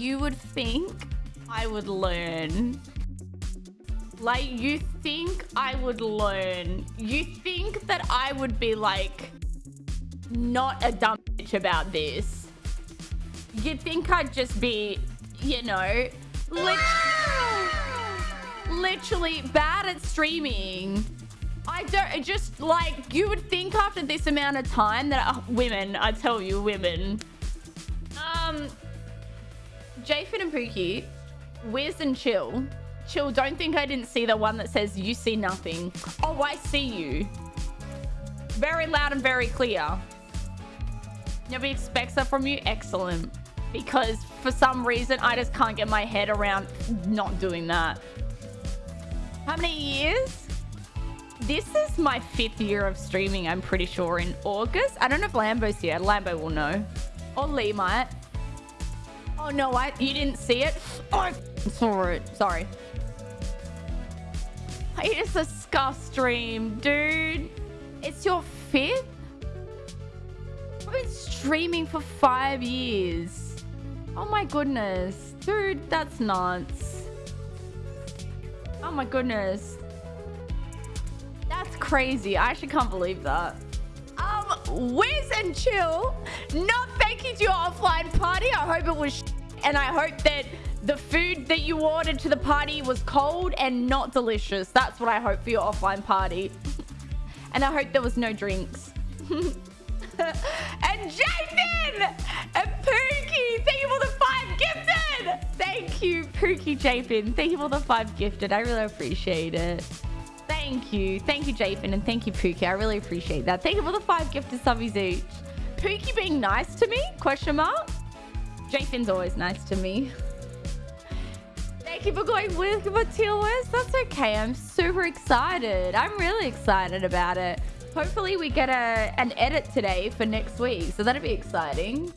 you would think I would learn. Like, you think I would learn. You think that I would be like, not a dumb bitch about this. You'd think I'd just be, you know, lit literally bad at streaming. I don't just like you would think after this amount of time that uh, women, I tell you, women. Um, Jafin and Pookie, Wiz and Chill. Chill, don't think I didn't see the one that says you see nothing. Oh, I see you. Very loud and very clear. Nobody expects that from you. Excellent. Because for some reason, I just can't get my head around not doing that. How many years? This is my fifth year of streaming, I'm pretty sure, in August. I don't know if Lambo's here. Lambo will know. Or Lee might. Oh, no, I, you didn't see it? Oh, I saw it. Sorry. It is a scuff stream, dude. It's your fifth? I've been streaming for five years. Oh my goodness. Dude, that's nuts. Oh my goodness. That's crazy. I actually can't believe that. Um, Wiz and Chill, not thank you to your offline party. I hope it was and I hope that the food that you ordered to the party was cold and not delicious. That's what I hope for your offline party. and I hope there was no drinks. and Jathan and Pookie, thank you for the five gifted. Thank you, Pookie Japin. Thank you for the five gifted. I really appreciate it. Thank you. Thank you, Japin, and thank you, Pookie. I really appreciate that. Thank you for the five gifted subbies each. Pookie being nice to me? Question mark. Jafin's always nice to me. Thank you for going with TLS. That's okay. I'm super excited. I'm really excited about it. Hopefully we get a an edit today for next week. So that'll be exciting.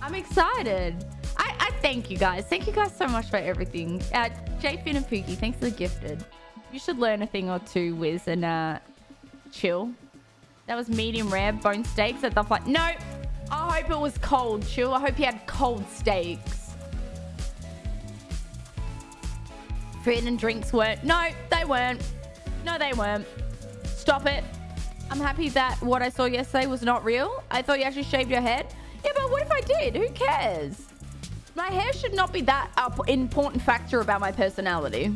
I'm excited. I, I thank you guys. Thank you guys so much for everything. Uh, Jfin and Pookie, thanks for the gifted. You should learn a thing or two, Wiz, and uh, chill. That was medium rare bone steaks at the fight. No, I hope it was cold, chill. I hope you had cold steaks. Food and drinks weren't. No, they weren't. No, they weren't. Stop it. I'm happy that what I saw yesterday was not real. I thought you actually shaved your head. Yeah, but what if I did? Who cares? My hair should not be that important factor about my personality.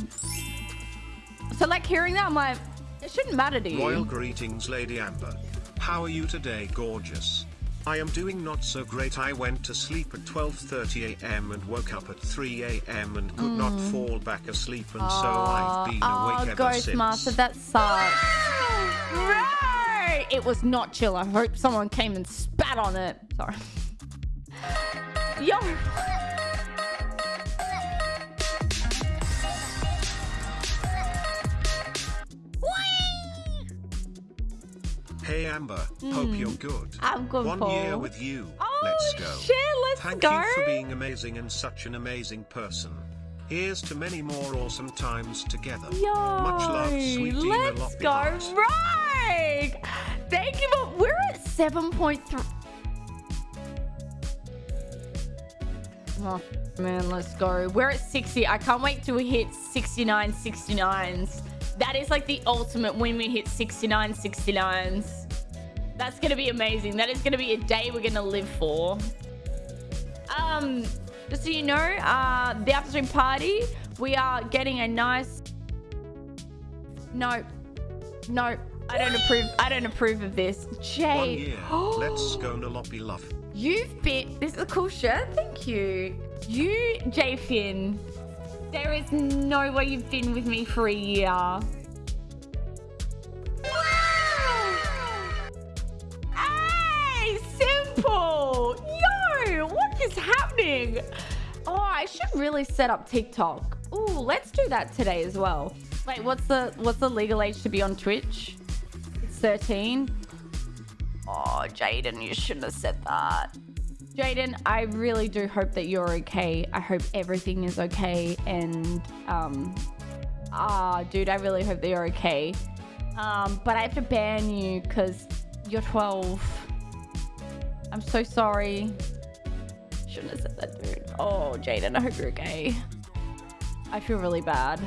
So like hearing that, I'm like, it shouldn't matter to you. Royal greetings, Lady Amber. How are you today, gorgeous? I am doing not so great. I went to sleep at 12:30 a.m. and woke up at 3 a.m. and could mm. not fall back asleep, and oh, so I've been oh, awake ever Ghost since. Master, that sucks. right. It was not chill. I hope someone came and spat on it. Sorry. Yo. Hey Amber, mm. hope you're good. I'm good. One Paul. year with you. Oh, let's go. Shit, let's Thank go. Thank you for being amazing and such an amazing person. Here's to many more awesome times together. Yo, Much love, sweet Let's go. Right. Thank you. but we're at 7.3. Oh, man, let's go. We're at 60. I can't wait till we hit 69 69s. That is like the ultimate when we hit 69 69s. That's going to be amazing. That is going to be a day we're going to live for. Um, just so you know, uh, the after party, we are getting a nice... No. No. I don't approve. I don't approve of this. Jay. Let's go Noloppy love. You've been... This is a cool shirt. Thank you. You, J Finn. There is no way you've been with me for a year. Oh, I should really set up TikTok. Ooh, let's do that today as well. Wait, what's the what's the legal age to be on Twitch? It's 13. Oh, Jaden, you shouldn't have said that. Jaden, I really do hope that you're okay. I hope everything is okay. And, um, ah, dude, I really hope that you're okay. Um, but I have to ban you because you're 12. I'm so sorry. Shouldn't have said that, dude. Oh, Jaden, I hope you're okay. I feel really bad.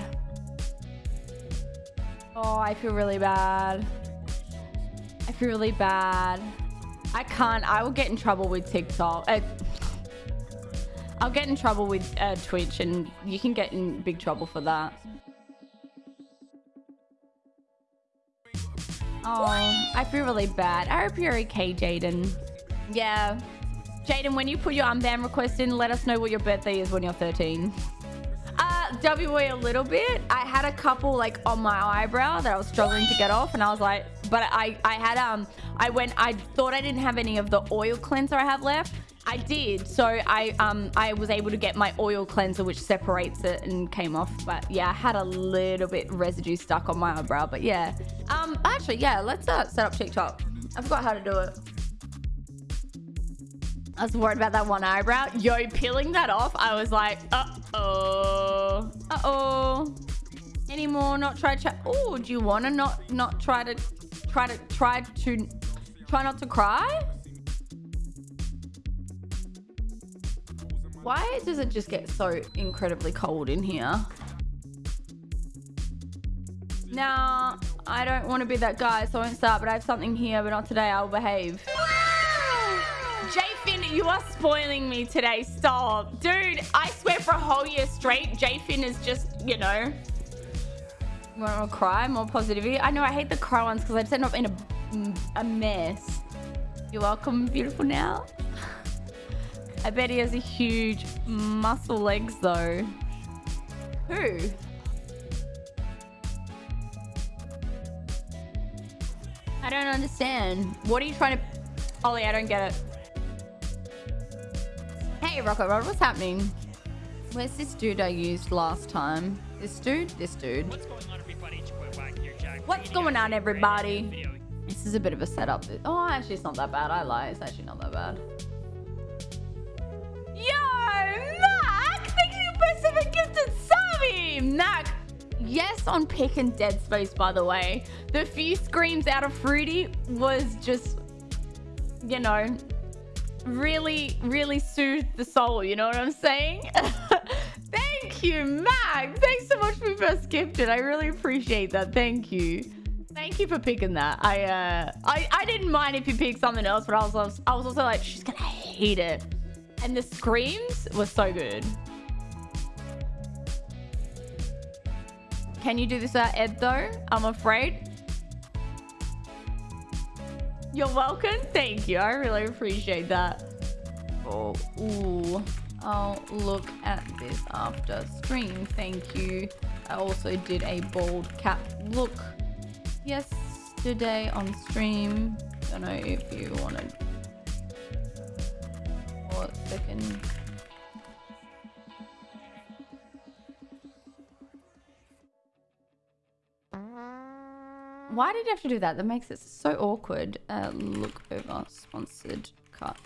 Oh, I feel really bad. I feel really bad. I can't. I will get in trouble with TikTok. Uh, I'll get in trouble with uh, Twitch, and you can get in big trouble for that. Oh, I feel really bad. I hope you're okay, Jaden. Yeah. Jaden, when you put your unban request in, let us know what your birthday is when you're 13. Uh, a little bit. I had a couple like on my eyebrow that I was struggling to get off, and I was like, but I, I had, um, I went, I thought I didn't have any of the oil cleanser I have left. I did. So I um I was able to get my oil cleanser which separates it and came off. But yeah, I had a little bit residue stuck on my eyebrow. But yeah. Um actually yeah, let's uh, set up TikTok. I forgot how to do it. I was worried about that one eyebrow. Yo, peeling that off, I was like, uh-oh. Uh-oh. Any more not try to Oh, do you wanna not not try to try to try to try not to cry? Why does it just get so incredibly cold in here? Now, I don't want to be that guy, so I won't start, but I have something here, but not today. I'll behave. You are spoiling me today. Stop. Dude, I swear for a whole year straight, J-Fin is just, you know... Want to cry? More positivity? I know, I hate the cry ones because I just end up in a, a mess. You're welcome, beautiful now. I bet he has a huge muscle legs though. Who? I don't understand. What are you trying to... Ollie, I don't get it. Hey, Rocket Rod, what's happening? Where's this dude I used last time? This dude? This dude. What's going on, everybody? What's going on, everybody? This is a bit of a setup. Oh, actually, it's not that bad. I lie. It's actually not that bad. Yo, Mac! Thank you, Pacific Gifted Savi! Mac, yes on Pick and Dead Space, by the way. The few screams out of Fruity was just, you know, really, really soothed the soul. You know what I'm saying? Thank you, Mac. Thanks so much for first gifted. I really appreciate that. Thank you. Thank you for picking that. I uh, I, I didn't mind if you picked something else, but I was I was also like, she's gonna hate it. And the screams were so good. Can you do this at Ed though? I'm afraid. You're welcome. Thank you. I really appreciate that. Oh, ooh. I'll look at this after stream. Thank you. I also did a bald cap look yesterday on stream. I don't know if you wanted. Or second. Why did you have to do that? That makes it so awkward. Uh, look over sponsored cut.